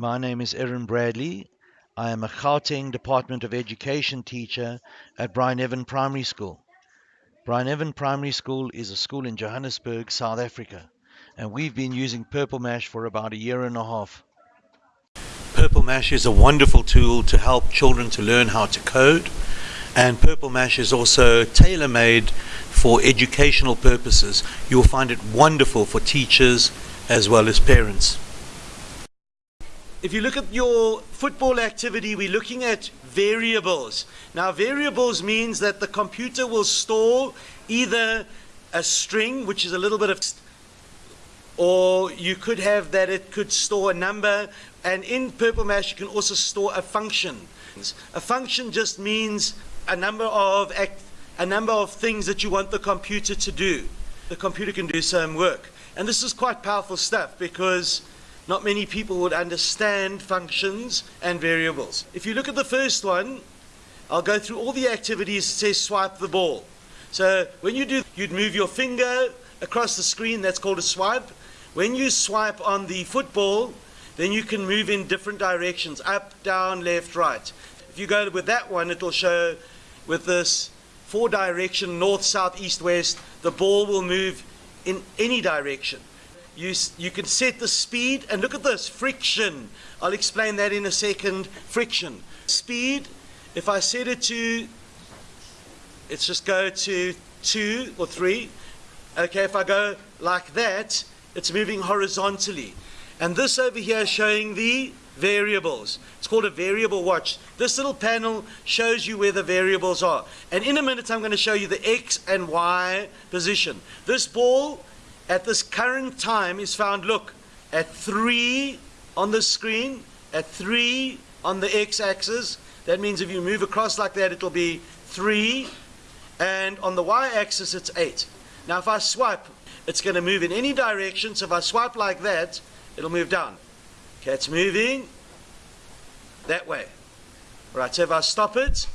My name is Erin Bradley. I am a Gauteng Department of Education teacher at Brian Evan Primary School. Brian Evan Primary School is a school in Johannesburg, South Africa, and we've been using Purple Mash for about a year and a half. Purple Mash is a wonderful tool to help children to learn how to code, and Purple Mash is also tailor made for educational purposes. You'll find it wonderful for teachers as well as parents. If you look at your football activity, we're looking at variables. Now, variables means that the computer will store either a string, which is a little bit of, or you could have that it could store a number, and in Purple Mash, you can also store a function. A function just means a number of a number of things that you want the computer to do. The computer can do some work. And this is quite powerful stuff because not many people would understand functions and variables. If you look at the first one, I'll go through all the activities that says swipe the ball. So when you do, you'd move your finger across the screen, that's called a swipe. When you swipe on the football, then you can move in different directions, up, down, left, right. If you go with that one, it'll show with this four direction, north, south, east, west, the ball will move in any direction. You, you can set the speed, and look at this, friction. I'll explain that in a second. Friction. Speed, if I set it to, let's just go to two or three. Okay, if I go like that, it's moving horizontally. And this over here is showing the variables. It's called a variable watch. This little panel shows you where the variables are. And in a minute, I'm going to show you the X and Y position. This ball at this current time is found, look, at 3 on the screen, at 3 on the x-axis. That means if you move across like that, it'll be 3. And on the y-axis, it's 8. Now, if I swipe, it's going to move in any direction. So if I swipe like that, it'll move down. Okay, it's moving that way. Right, so if I stop it,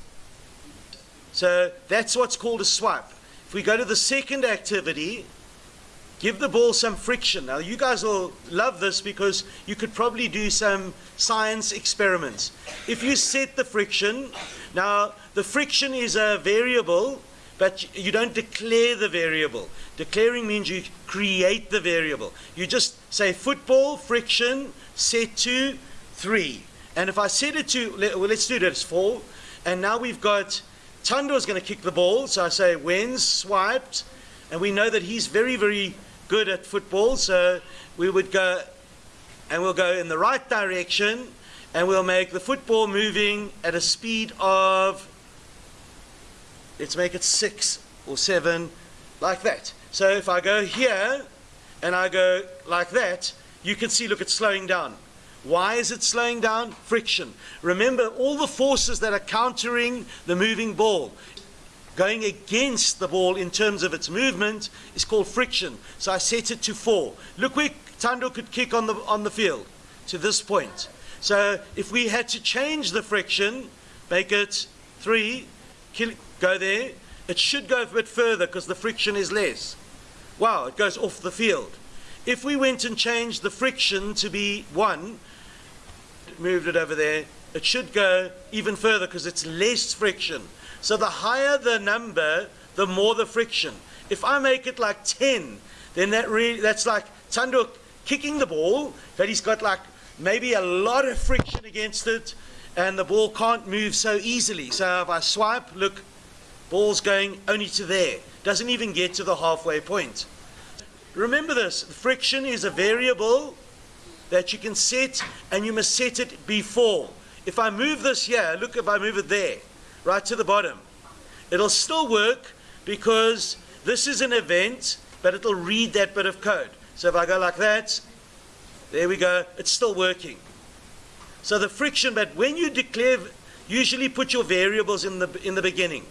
so that's what's called a swipe. If we go to the second activity, Give the ball some friction. Now, you guys will love this because you could probably do some science experiments. If you set the friction, now the friction is a variable, but you don't declare the variable. Declaring means you create the variable. You just say football friction set to 3. And if I set it to, well, let's do as 4. And now we've got Tando is going to kick the ball. So I say when swiped. And we know that he's very, very good at football, so we would go and we'll go in the right direction and we'll make the football moving at a speed of, let's make it six or seven, like that. So if I go here and I go like that, you can see, look, it's slowing down. Why is it slowing down? Friction. Remember all the forces that are countering the moving ball going against the ball in terms of its movement is called friction. So I set it to four. Look where Tando could kick on the, on the field, to this point. So if we had to change the friction, make it three, kill, go there, it should go a bit further because the friction is less. Wow, it goes off the field. If we went and changed the friction to be one, moved it over there, it should go even further because it's less friction. So the higher the number, the more the friction. If I make it like 10, then that really, that's like Tando kicking the ball, but he's got like maybe a lot of friction against it, and the ball can't move so easily. So if I swipe, look, ball's going only to there. Doesn't even get to the halfway point. Remember this, friction is a variable that you can set, and you must set it before. If I move this here, look if I move it there, right to the bottom. It'll still work because this is an event, but it'll read that bit of code. So if I go like that, there we go, it's still working. So the friction, but when you declare, usually put your variables in the, in the beginning.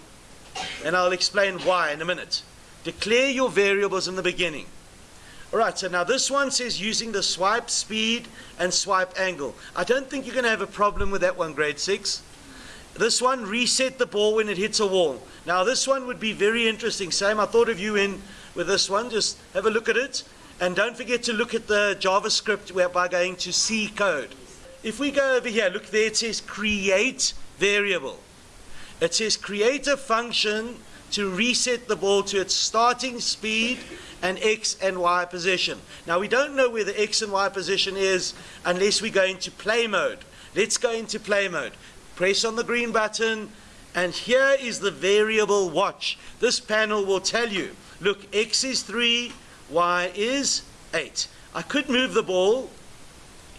And I'll explain why in a minute. Declare your variables in the beginning. All right, so now this one says using the swipe speed and swipe angle. I don't think you're going to have a problem with that one, grade 6. This one, reset the ball when it hits a wall. Now this one would be very interesting. Sam, I thought of you in with this one. Just have a look at it. And don't forget to look at the JavaScript by going to See code. if we go over here, look there, it says create variable. It says create a function to reset the ball to its starting speed and x and y position. Now we don't know where the x and y position is unless we go into play mode. Let's go into play mode. Press on the green button and here is the variable watch. This panel will tell you, look, x is 3, y is 8. I could move the ball.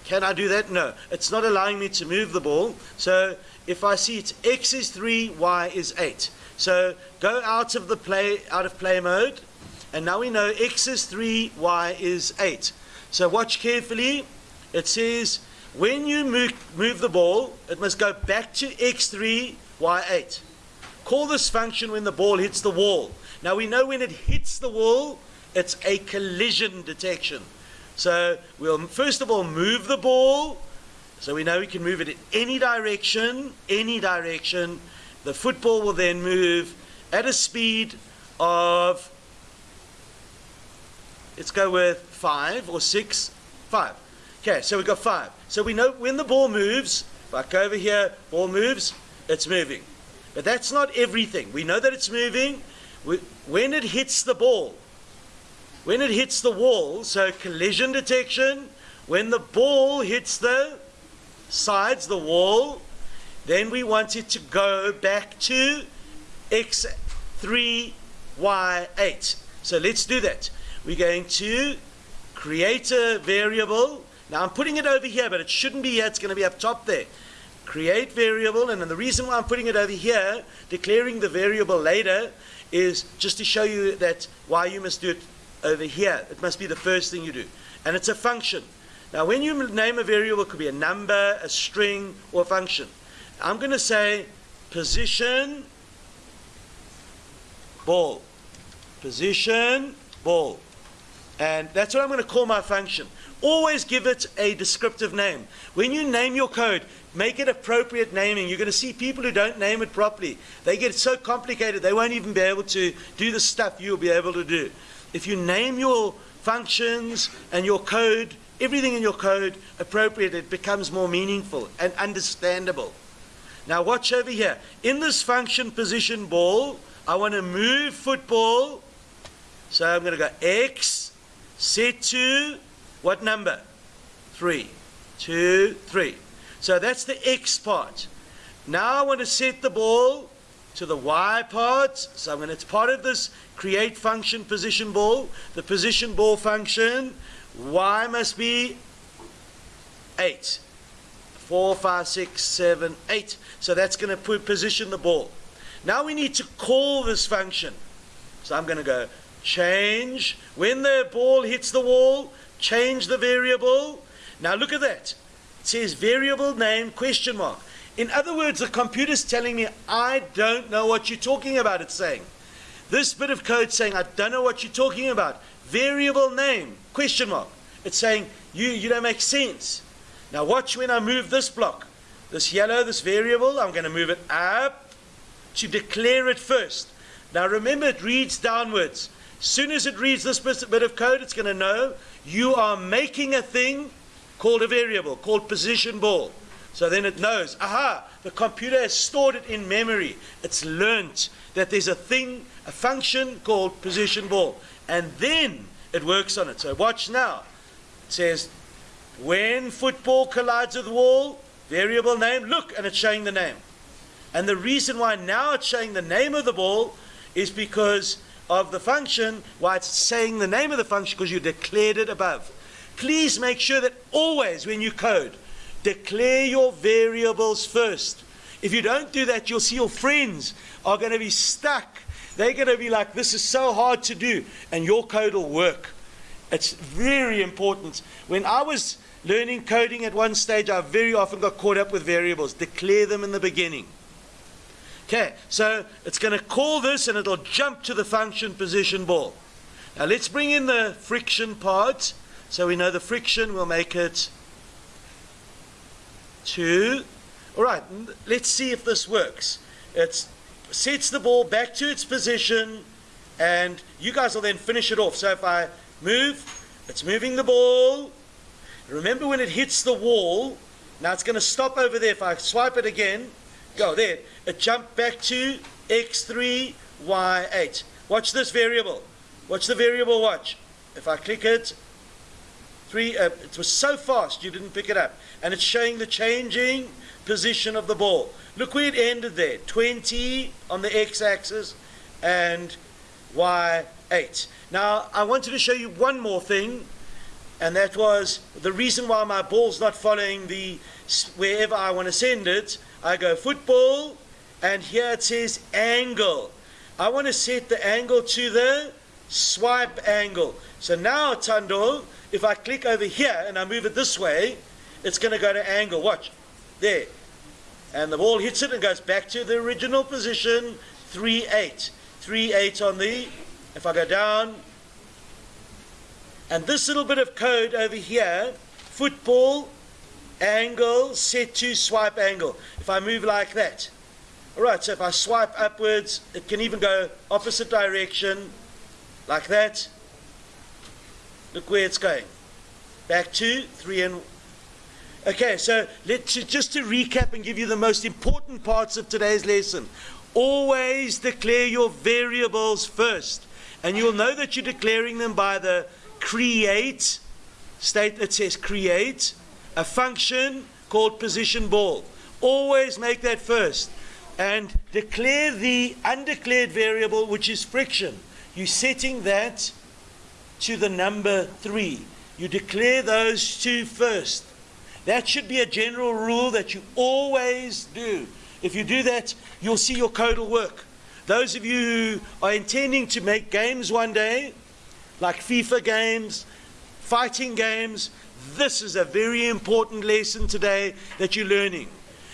Can I do that? No. It's not allowing me to move the ball. So if I see it's x is 3, y is 8. So go out of the play out of play mode. And now we know x is 3, y is 8. So watch carefully. It says when you move, move the ball, it must go back to x3, y8. Call this function when the ball hits the wall. Now we know when it hits the wall, it's a collision detection. So we'll first of all move the ball. So we know we can move it in any direction, any direction. The football will then move at a speed of, let's go with five or six, five. Okay, so we've got five. So we know when the ball moves, go over here, ball moves, it's moving. But that's not everything. We know that it's moving. When it hits the ball, when it hits the wall, so collision detection, when the ball hits the sides, the wall, then we want it to go back to x3, y8. So let's do that. We're going to create a variable. Now I'm putting it over here, but it shouldn't be here. It's going to be up top there. Create variable, and then the reason why I'm putting it over here, declaring the variable later, is just to show you that why you must do it over here. It must be the first thing you do. And it's a function. Now, when you name a variable, it could be a number, a string, or a function. I'm going to say position ball. Position ball. And that's what I'm going to call my function. Always give it a descriptive name. When you name your code, make it appropriate naming. You're going to see people who don't name it properly. They get so complicated, they won't even be able to do the stuff you'll be able to do if you name your functions and your code, everything in your code appropriate, it becomes more meaningful and understandable. Now watch over here. In this function position ball, I want to move football. So I'm going to go X, set to what number? 3. 2, 3. So that's the X part. Now I want to set the ball to the Y part. So I'm going to, it's part of this create function position ball. The position ball function, Y must be 8. 4, 5, 6, 7, 8. So that's going to put, position the ball. Now we need to call this function. So I'm going to go change. When the ball hits the wall, change the variable. Now look at that. It says variable name question mark. In other words, the computer's telling me, I don't know what you're talking about, it's saying. This bit of code saying, I don't know what you're talking about. Variable name, question mark. It's saying, you, you don't make sense. Now watch when I move this block. This yellow, this variable, I'm going to move it up to declare it first. Now remember, it reads downwards. As soon as it reads this bit of code, it's going to know you are making a thing called a variable, called position ball. So then it knows, aha, the computer has stored it in memory. It's learnt that there's a thing, a function called position ball. And then it works on it. So watch now. It says, when football collides with wall, variable name, look, and it's showing the name. And the reason why now it's showing the name of the ball is because of the function, why it's saying the name of the function, because you declared it above. Please make sure that always when you code, Declare your variables first. If you don't do that, you'll see your friends are going to be stuck. They're going to be like, this is so hard to do, and your code will work. It's very important. When I was learning coding at one stage, I very often got caught up with variables. Declare them in the beginning. Okay, so it's going to call this and it'll jump to the function position ball. Now let's bring in the friction part. So we know the friction will make it two. All right, let's see if this works. It sets the ball back to its position, and you guys will then finish it off. So if I move, it's moving the ball. Remember when it hits the wall, Now it's going to stop over there. If I swipe it again, go there. It jumped back to x3, y8. Watch this variable. Watch the variable watch. If I click it, three, uh, it was so fast you didn't pick it up. And it's showing the changing position of the ball. Look where it ended there. 20 on the x-axis and y8. Now, I wanted to show you one more thing, and that was the reason why my ball's not following the wherever I want to send it. I go football, and here it says angle. I want to set the angle to the swipe angle. So now, Tando, if I click over here and I move it this way, it's going to go to angle. Watch. There. And the ball hits it and goes back to the original position, 3-8. 3-8 on the, if I go down, and this little bit of code over here, football, angle, set to swipe angle. If I move like that. All right, so if I swipe upwards, it can even go opposite direction, like that. Look where it's going. Back to three and Okay, so let's just to recap and give you the most important parts of today's lesson. Always declare your variables first. And you'll know that you're declaring them by the create state that says create a function called position ball. Always make that first. And declare the undeclared variable, which is friction. You're setting that to the number three. You declare those two first. That should be a general rule that you always do. If you do that, you'll see your code will work. Those of you who are intending to make games one day, like FIFA games, fighting games, this is a very important lesson today that you're learning.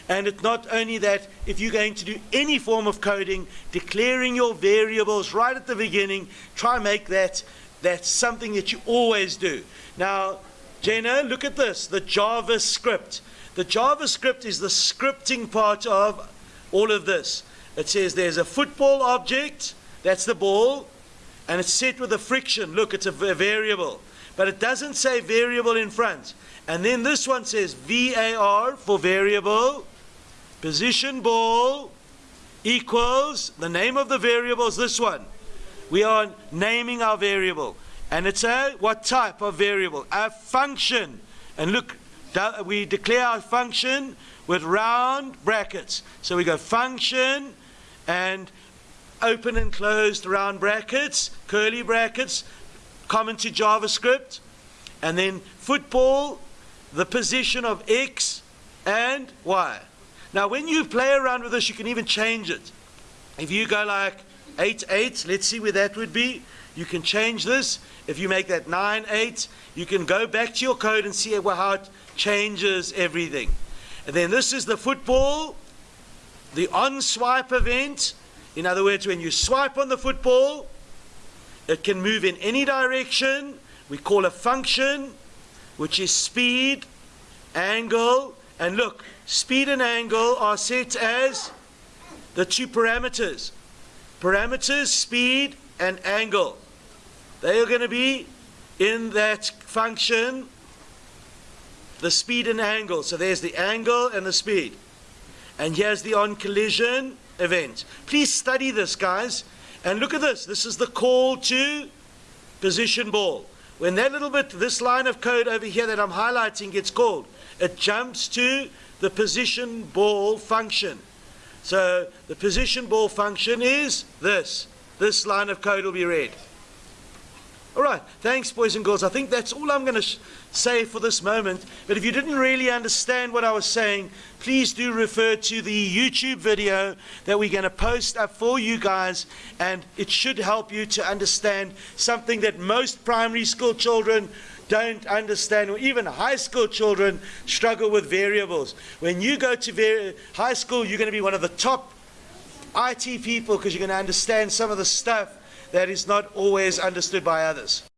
And it's not only that, if you're going to do any form of coding, declaring your variables right at the beginning, try and make that that's something that you always do. Now, Jenna, look at this, the JavaScript. The JavaScript is the scripting part of all of this. It says there's a football object, that's the ball, and it's set with a friction. Look, it's a variable. But it doesn't say variable in front. And then this one says VAR for variable, position ball equals, the name of the variable is this one. We are naming our variable. And it's a what type of variable? A function. And look, we declare our function with round brackets. So we go function and open and closed round brackets, curly brackets, common to JavaScript. And then football, the position of X and Y. Now when you play around with this, you can even change it. If you go like 8, 8, let's see where that would be. You can change this. If you make that 9, 8, you can go back to your code and see how it changes everything. And then this is the football, the on swipe event. In other words, when you swipe on the football, it can move in any direction. We call a function, which is speed, angle, and look, speed and angle are set as the two parameters. Parameters, speed, and angle. They are going to be in that function, the speed and angle. So there's the angle and the speed. And here's the on collision event. Please study this, guys. And look at this. This is the call to position ball. When that little bit, this line of code over here that I'm highlighting gets called, it jumps to the position ball function. So the position ball function is this this line of code will be read. All right, thanks, boys and girls. I think that's all I'm going to say for this moment. But if you didn't really understand what I was saying, please do refer to the YouTube video that we're going to post up for you guys. And it should help you to understand something that most primary school children don't understand, or even high school children struggle with variables. When you go to high school, you're going to be one of the top IT people because you're going to understand some of the stuff that is not always understood by others.